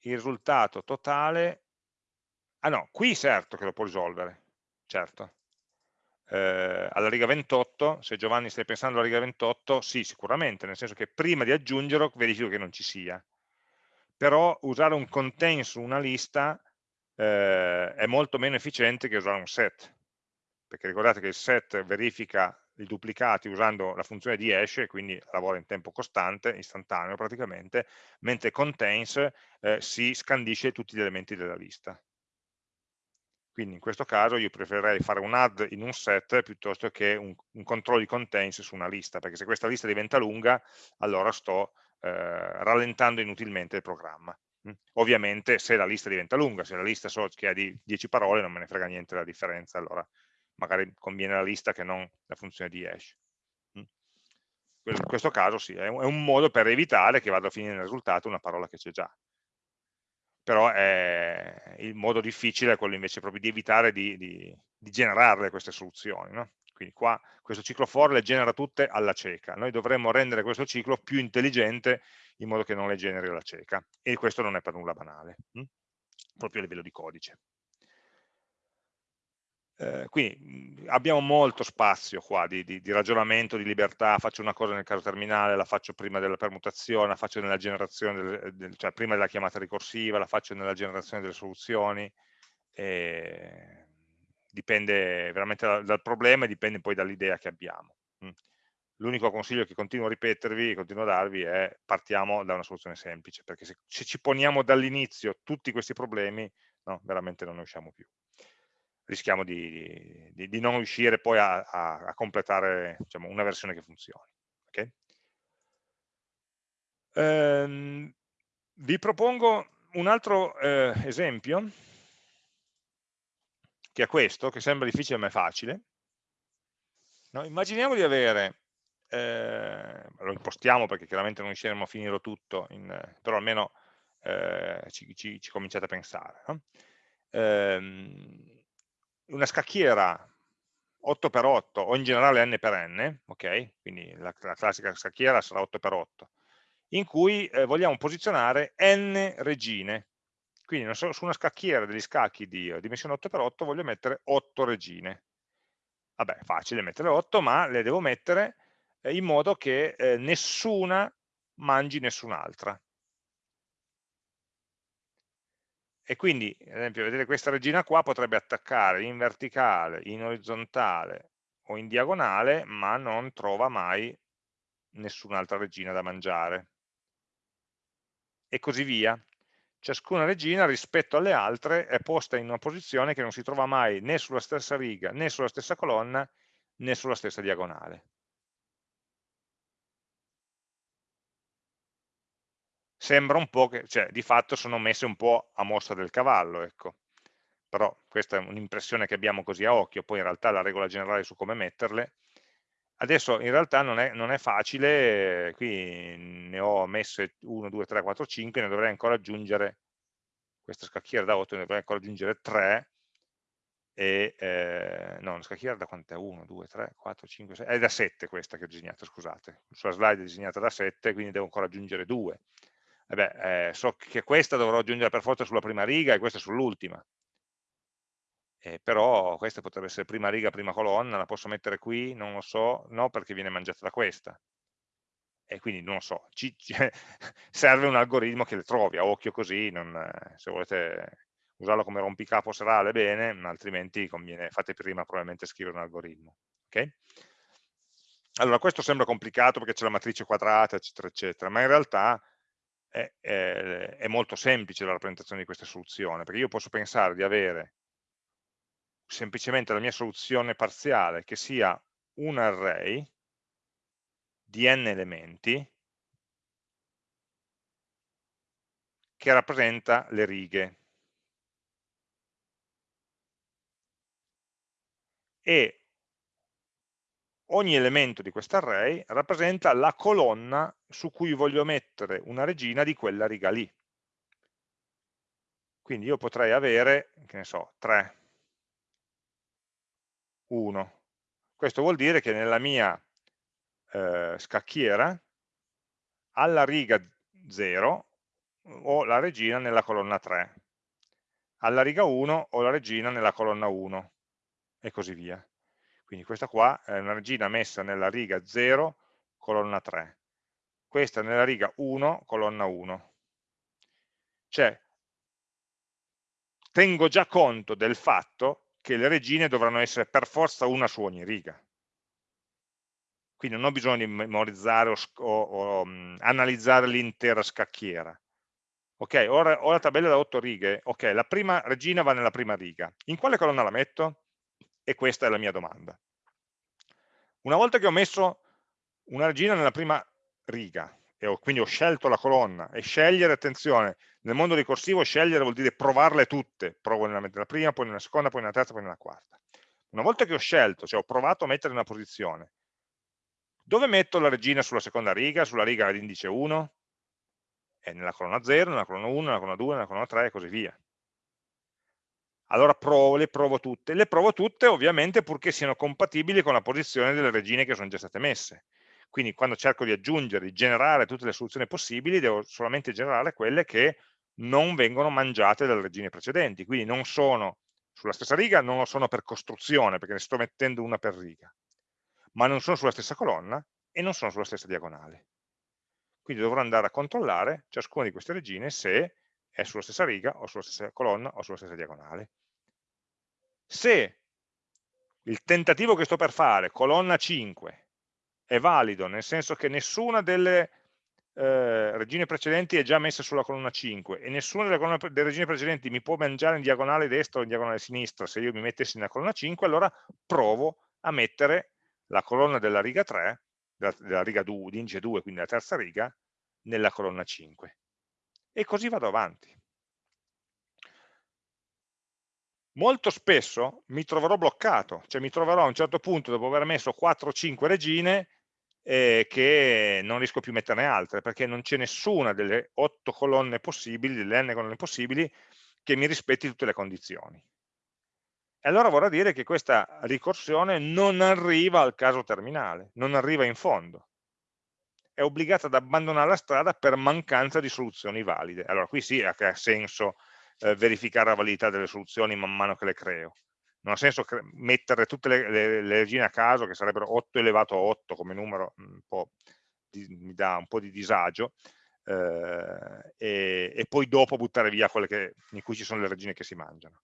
il risultato totale, ah no, qui certo che lo può risolvere, certo, eh, alla riga 28, se Giovanni stai pensando alla riga 28, sì sicuramente, nel senso che prima di aggiungerlo verifico che non ci sia, però usare un contain su una lista eh, è molto meno efficiente che usare un set, perché ricordate che il set verifica i duplicati usando la funzione di hash, quindi lavora in tempo costante, istantaneo praticamente, mentre contains eh, si scandisce tutti gli elementi della lista. Quindi in questo caso io preferirei fare un add in un set piuttosto che un, un controllo di contains su una lista, perché se questa lista diventa lunga, allora sto rallentando inutilmente il programma. Mm. Ovviamente se la lista diventa lunga, se la lista so che ha di 10 parole non me ne frega niente la differenza, allora magari conviene la lista che non la funzione di hash. In questo caso sì, è un modo per evitare che vada a finire nel risultato una parola che c'è già. Però è, il modo difficile è quello invece proprio di evitare di, di, di generarle queste soluzioni. No? Quindi qua questo ciclo for le genera tutte alla cieca. Noi dovremmo rendere questo ciclo più intelligente in modo che non le generi alla cieca. E questo non è per nulla banale, hm? proprio a livello di codice. Eh, quindi abbiamo molto spazio qua di, di, di, ragionamento, di libertà, faccio una cosa nel caso terminale, la faccio prima della permutazione, la faccio nella generazione, del, del, cioè prima della chiamata ricorsiva, la faccio nella generazione delle soluzioni, e dipende veramente dal, dal problema e dipende poi dall'idea che abbiamo. L'unico consiglio che continuo a ripetervi, continuo a darvi è partiamo da una soluzione semplice, perché se, se ci poniamo dall'inizio tutti questi problemi, no, veramente non ne usciamo più. Rischiamo di, di, di non riuscire poi a, a, a completare diciamo, una versione che funzioni. Okay? Ehm, vi propongo un altro eh, esempio che è questo, che sembra difficile ma è facile. No? Immaginiamo di avere, eh, lo impostiamo perché chiaramente non riusciremo a finirlo tutto, in, però almeno eh, ci, ci, ci, cominciate a pensare. No? Eh, una scacchiera 8x8 o in generale n per n, ok? Quindi la, la classica scacchiera sarà 8x8, in cui eh, vogliamo posizionare n regine, quindi su una scacchiera degli scacchi di eh, dimensione 8x8 voglio mettere 8 regine. Vabbè, facile mettere 8, ma le devo mettere eh, in modo che eh, nessuna mangi nessun'altra. E quindi, ad esempio, vedete questa regina qua potrebbe attaccare in verticale, in orizzontale o in diagonale, ma non trova mai nessun'altra regina da mangiare. E così via ciascuna regina rispetto alle altre è posta in una posizione che non si trova mai né sulla stessa riga, né sulla stessa colonna, né sulla stessa diagonale. Sembra un po' che, cioè di fatto sono messe un po' a mossa del cavallo, ecco. Però questa è un'impressione che abbiamo così a occhio, poi in realtà la regola generale su come metterle Adesso in realtà non è, non è, facile, qui ne ho messe 1, 2, 3, 4, 5, ne dovrei ancora aggiungere, questa scacchiera da 8 ne dovrei ancora aggiungere 3, e, eh, no, una scacchiera da quant'è? 1, 2, 3, 4, 5, 6, è da 7 questa che ho disegnato, scusate, sulla slide è disegnata da 7, quindi devo ancora aggiungere 2. Vabbè, eh, so che questa dovrò aggiungere per forza sulla prima riga e questa sull'ultima, eh, però questa potrebbe essere prima riga, prima colonna, la posso mettere qui, non lo so, no perché viene mangiata da questa. E quindi non lo so, ci, ci, serve un algoritmo che le trovi, a occhio così, non, se volete usarlo come rompicapo serale bene, altrimenti conviene, fate prima probabilmente scrivere un algoritmo. Okay? Allora, questo sembra complicato perché c'è la matrice quadrata, eccetera, eccetera, ma in realtà è, è, è molto semplice la rappresentazione di questa soluzione, perché io posso pensare di avere semplicemente la mia soluzione parziale che sia un array di n elementi che rappresenta le righe e ogni elemento di questo array rappresenta la colonna su cui voglio mettere una regina di quella riga lì. Quindi io potrei avere, che ne so, 3 1. Questo vuol dire che nella mia eh, scacchiera, alla riga 0, ho la regina nella colonna 3, alla riga 1 ho la regina nella colonna 1, e così via. Quindi questa qua è una regina messa nella riga 0, colonna 3. Questa nella riga 1, colonna 1. Cioè, tengo già conto del fatto che le regine dovranno essere per forza una su ogni riga. Quindi non ho bisogno di memorizzare o, o, o um, analizzare l'intera scacchiera. Ok, ora ho la tabella da 8 righe, ok, la prima regina va nella prima riga. In quale colonna la metto? E questa è la mia domanda. Una volta che ho messo una regina nella prima riga, e ho, quindi ho scelto la colonna, e scegliere, attenzione, nel mondo ricorsivo scegliere vuol dire provarle tutte, provo nella, nella prima, poi nella seconda, poi nella terza, poi nella quarta. Una volta che ho scelto, cioè ho provato a mettere una posizione, dove metto la regina sulla seconda riga, sulla riga all'indice 1? È nella colonna 0, nella colonna 1, nella colonna 2, nella colonna 3 e così via. Allora provo, le provo tutte. Le provo tutte ovviamente purché siano compatibili con la posizione delle regine che sono già state messe. Quindi quando cerco di aggiungere, di generare tutte le soluzioni possibili, devo solamente generare quelle che non vengono mangiate dalle regine precedenti. Quindi non sono sulla stessa riga, non lo sono per costruzione, perché ne sto mettendo una per riga ma non sono sulla stessa colonna e non sono sulla stessa diagonale. Quindi dovrò andare a controllare ciascuna di queste regine se è sulla stessa riga o sulla stessa colonna o sulla stessa diagonale. Se il tentativo che sto per fare, colonna 5, è valido, nel senso che nessuna delle eh, regine precedenti è già messa sulla colonna 5 e nessuna delle, colonne, delle regine precedenti mi può mangiare in diagonale destra o in diagonale sinistra se io mi mettessi nella colonna 5, allora provo a mettere la colonna della riga 3, della, della riga 2, di indice 2, quindi la terza riga, nella colonna 5. E così vado avanti. Molto spesso mi troverò bloccato, cioè mi troverò a un certo punto, dopo aver messo 4-5 regine, eh, che non riesco più a metterne altre, perché non c'è nessuna delle 8 colonne possibili, delle n colonne possibili, che mi rispetti tutte le condizioni. E allora vorrà dire che questa ricorsione non arriva al caso terminale, non arriva in fondo. È obbligata ad abbandonare la strada per mancanza di soluzioni valide. Allora qui sì ha senso eh, verificare la validità delle soluzioni man mano che le creo. Non ha senso mettere tutte le, le, le regine a caso, che sarebbero 8 elevato a 8 come numero, di, mi dà un po' di disagio, eh, e, e, poi dopo buttare via quelle che, in cui ci sono le regine che si mangiano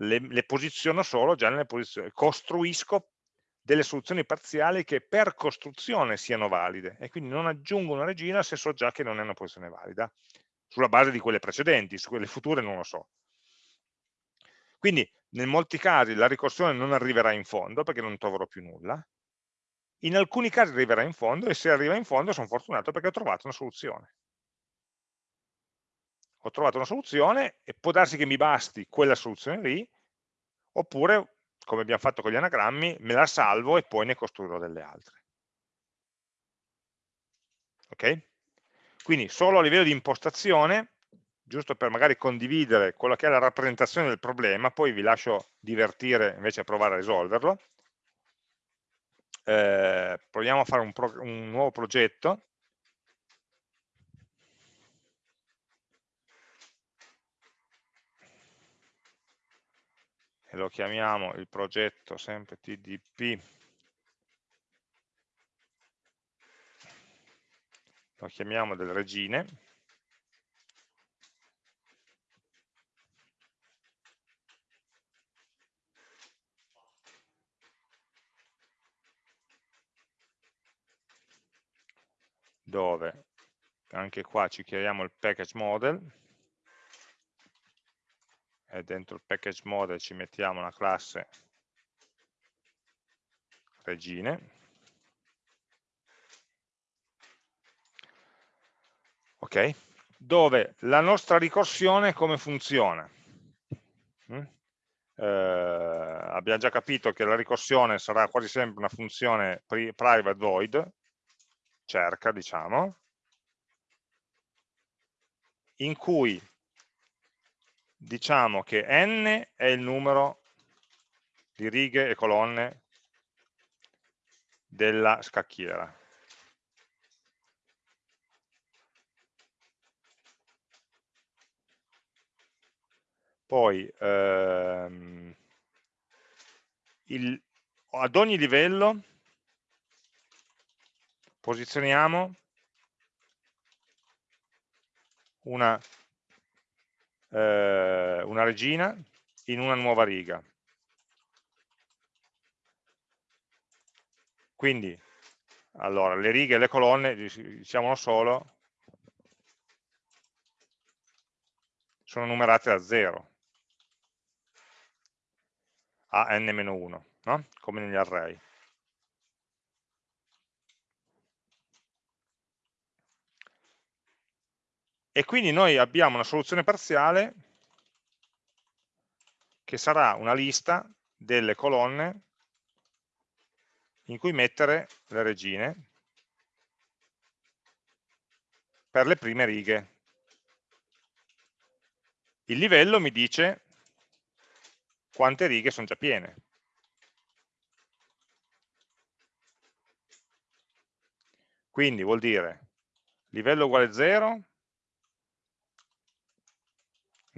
le, le posiziono solo già nelle posizioni, costruisco delle soluzioni parziali che per costruzione siano valide e quindi non aggiungo una regina se so già che non è una posizione valida, sulla base di quelle precedenti, su quelle future non lo so. Quindi in molti casi la ricorsione non arriverà in fondo perché non troverò più nulla, in alcuni casi arriverà in fondo e se arriva in fondo sono fortunato perché ho trovato una soluzione ho trovato una soluzione e può darsi che mi basti quella soluzione lì, oppure, come abbiamo fatto con gli anagrammi, me la salvo e poi ne costruirò delle altre. Ok? Quindi solo a livello di impostazione, giusto per magari condividere quella che è la rappresentazione del problema, poi vi lascio divertire invece a provare a risolverlo. Eh, proviamo a fare un, un nuovo progetto. E lo chiamiamo il progetto sempre TDP lo chiamiamo delle regine dove anche qua ci chiamiamo il package model. E dentro il package model ci mettiamo una classe regine. Ok? Dove la nostra ricorsione come funziona? Mm? eh, abbiamo già capito che la ricorsione sarà quasi sempre una funzione private void cerca diciamo in cui diciamo che n è il numero di righe e colonne della scacchiera. Poi ehm, il, ad ogni livello posizioniamo una eh, una regina in una nuova riga. Quindi, allora, le righe e le colonne, diciamolo solo, sono numerate da 0 a n-1, no? come negli array. E quindi noi abbiamo una soluzione parziale che sarà una lista delle colonne in cui mettere le regine per le prime righe. Il livello mi dice quante righe sono già piene. Quindi vuol dire livello uguale 0,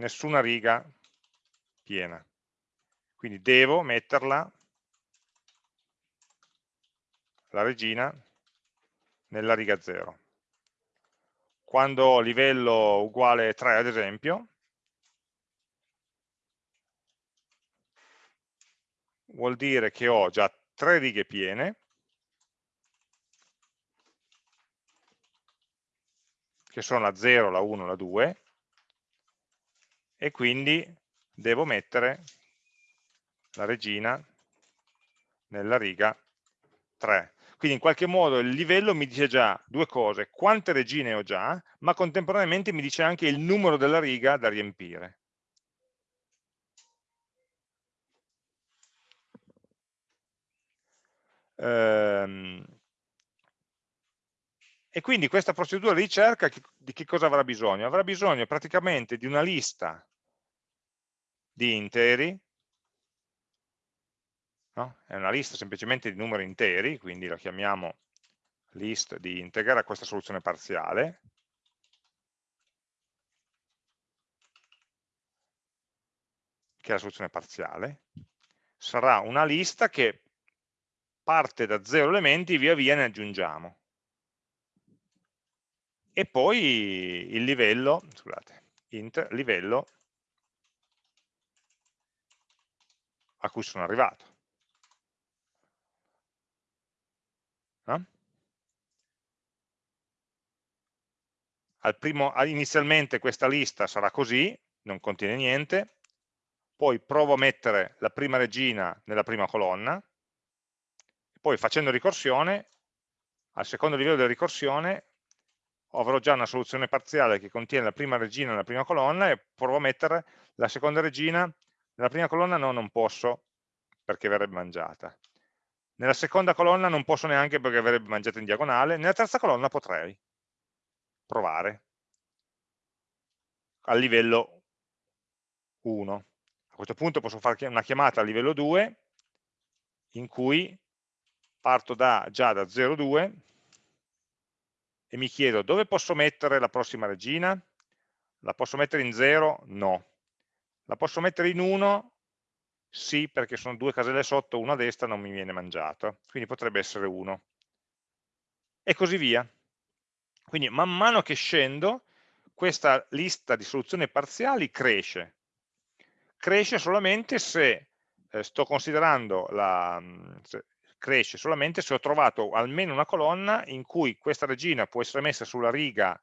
nessuna riga piena. Quindi devo metterla, la regina, nella riga 0. Quando ho livello uguale 3, ad esempio, vuol dire che ho già tre righe piene, che sono la 0, la 1, la 2, e quindi devo mettere la regina nella riga 3. Quindi in qualche modo il livello mi dice già due cose, quante regine ho già, ma contemporaneamente mi dice anche il numero della riga da riempire. Ehm, e quindi questa procedura di ricerca di che cosa avrà bisogno? Avrà bisogno praticamente di una lista di interi, no? è una lista semplicemente di numeri interi, quindi la chiamiamo list di integer a questa soluzione parziale, che è la soluzione parziale, sarà una lista che parte da 0 elementi, via via ne aggiungiamo. E poi il livello, scusate, int livello a cui sono arrivato. No? Primo, inizialmente questa lista sarà così, non contiene niente, poi provo a mettere la prima regina nella prima colonna, poi facendo ricorsione, al secondo livello della ricorsione, avrò già una soluzione parziale che contiene la prima regina nella prima colonna e provo a mettere la seconda regina nella prima colonna no, non posso perché verrebbe mangiata. Nella seconda colonna non posso neanche perché verrebbe mangiata in diagonale. Nella terza colonna potrei provare al livello 1. A questo punto posso fare una chiamata a livello 2 in cui parto da, già da 0,2 e mi chiedo dove posso mettere la prossima regina? La posso mettere in 0? No. La posso mettere in 1? Sì, perché sono due caselle sotto, una a destra non mi viene mangiata, quindi potrebbe essere 1. E così via. Quindi man mano che scendo, questa lista di soluzioni parziali cresce. Cresce solamente se eh, sto considerando la, se, cresce solamente se ho trovato almeno una colonna in cui questa regina può essere messa sulla riga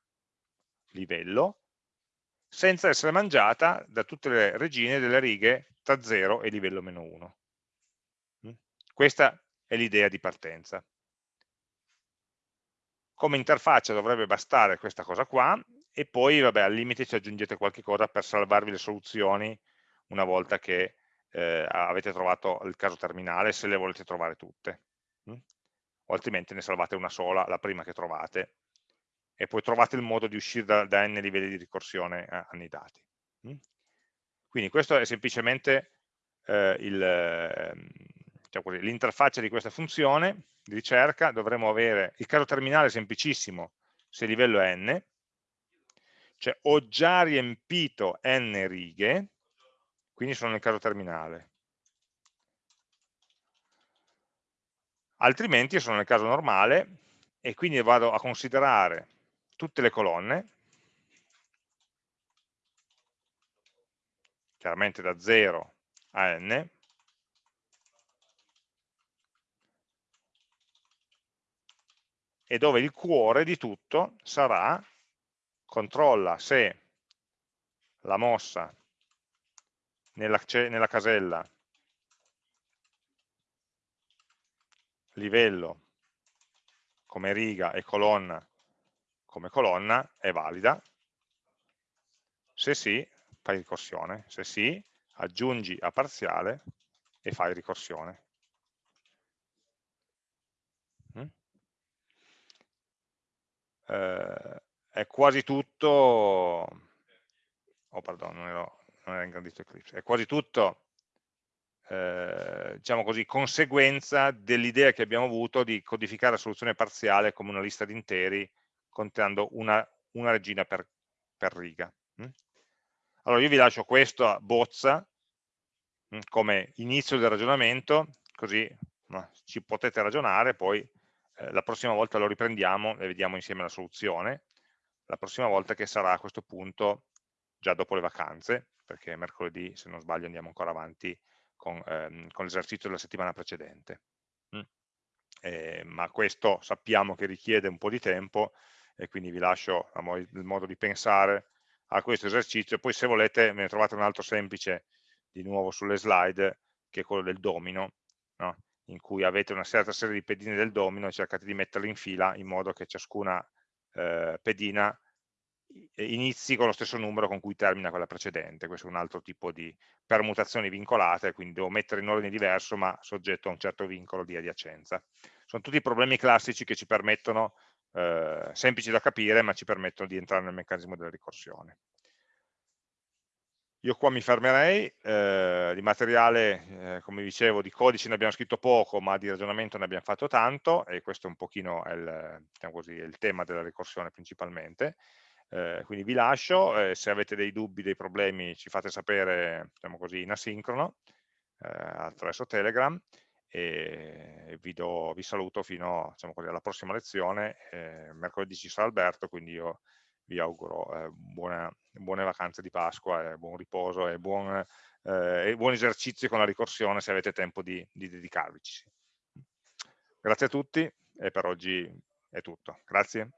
livello senza essere mangiata da tutte le regine delle righe tra 0 e livello meno 1. Mm? Questa è l'idea di partenza. Come interfaccia dovrebbe bastare questa cosa qua e poi vabbè, al limite ci aggiungete qualche cosa per salvarvi le soluzioni una volta che eh, avete trovato il caso terminale se le volete trovare tutte mh? o altrimenti ne salvate una sola, la prima che trovate e poi trovate il modo di uscire da, da n livelli di ricorsione annidati mh? quindi questo è semplicemente eh, ehm, diciamo l'interfaccia di questa funzione di ricerca, dovremo avere il caso terminale semplicissimo se il livello è n, cioè ho già riempito n righe, quindi sono nel caso terminale. Altrimenti sono nel caso normale e quindi vado a considerare tutte le colonne, chiaramente da 0 a n, e dove il cuore di tutto sarà controlla se la mossa nella, nella casella livello come riga e colonna come colonna è valida, se sì, fai ricorsione, se sì, aggiungi a parziale e fai ricorsione. Mm? Eh, è quasi tutto, oh pardon, non, ero, non era ingrandito Eclipse, è quasi tutto eh, diciamo così, conseguenza dell'idea che abbiamo avuto di codificare la soluzione parziale come una lista di interi contenendo una, una regina per, per riga. Mm? Allora io vi lascio questa bozza mm, come inizio del ragionamento, così ci potete ragionare, poi eh, la prossima volta lo riprendiamo e vediamo insieme la soluzione, la prossima volta che sarà a questo punto già dopo le vacanze, perché mercoledì, se non sbaglio, andiamo ancora avanti con, ehm, con l'esercizio della settimana precedente. Mm. Eh, ma questo sappiamo che richiede un po' di tempo e quindi vi lascio il modo di pensare a questo esercizio, poi se volete me ne trovate un altro semplice di nuovo sulle slide, che è quello del domino, no? in cui avete una certa serie di pedine del domino e cercate di metterle in fila in modo che ciascuna eh, pedina inizi con lo stesso numero con cui termina quella precedente, questo è un altro tipo di permutazioni vincolate, quindi devo mettere in ordine diverso ma soggetto a un certo vincolo di adiacenza. Sono tutti problemi classici che ci permettono, eh, semplici da capire, ma ci permettono di entrare nel meccanismo della ricorsione. Io qua mi fermerei, eh, di materiale, eh, come dicevo, di codice ne abbiamo scritto poco, ma di ragionamento ne abbiamo fatto tanto, e questo un pochino è il, diciamo così, è il tema della ricorsione principalmente. Eh, quindi vi lascio, se avete dei dubbi, dei problemi ci fate sapere diciamo così, in asincrono attraverso Telegram e vi, do, vi saluto fino diciamo così, alla prossima lezione, eh, mercoledì ci sarà Alberto, quindi io vi auguro eh, buona, buone vacanze di Pasqua, buon riposo e buon, e buon, esercizio con la ricorsione se avete tempo di, di dedicarvici. Grazie a tutti e per oggi è tutto. Grazie.